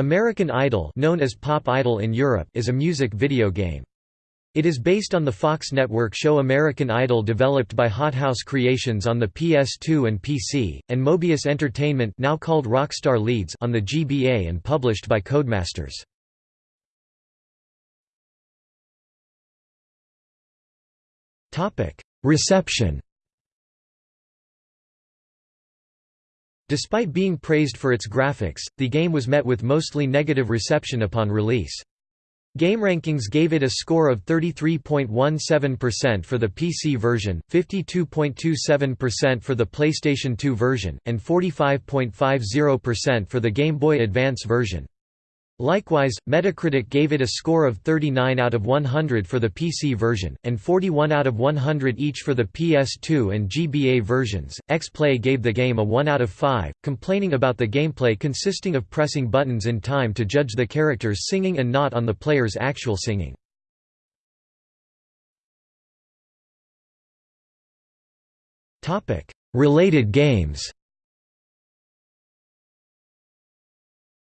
American Idol known as Pop Idol in Europe is a music video game. It is based on the Fox network show American Idol developed by Hothouse Creations on the PS2 and PC, and Mobius Entertainment now called Rockstar Leeds on the GBA and published by Codemasters. Reception Despite being praised for its graphics, the game was met with mostly negative reception upon release. GameRankings gave it a score of 33.17% for the PC version, 52.27% for the PlayStation 2 version, and 45.50% for the Game Boy Advance version. Likewise, Metacritic gave it a score of 39 out of 100 for the PC version, and 41 out of 100 each for the PS2 and GBA versions. X-Play gave the game a 1 out of 5, complaining about the gameplay consisting of pressing buttons in time to judge the characters singing and not on the player's actual singing. Related games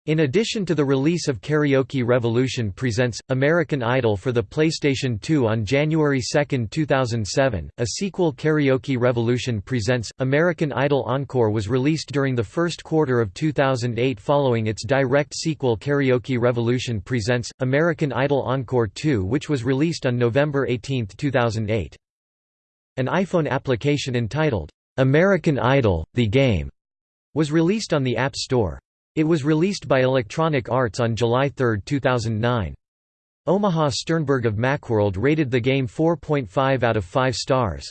In addition to the release of Karaoke Revolution Presents, American Idol for the PlayStation 2 on January 2, 2007, a sequel Karaoke Revolution Presents, American Idol Encore was released during the first quarter of 2008 following its direct sequel Karaoke Revolution Presents, American Idol Encore 2 which was released on November 18, 2008. An iPhone application entitled, "'American Idol, the Game' was released on the App Store. It was released by Electronic Arts on July 3, 2009. Omaha Sternberg of Macworld rated the game 4.5 out of 5 stars.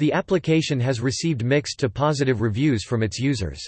The application has received mixed to positive reviews from its users.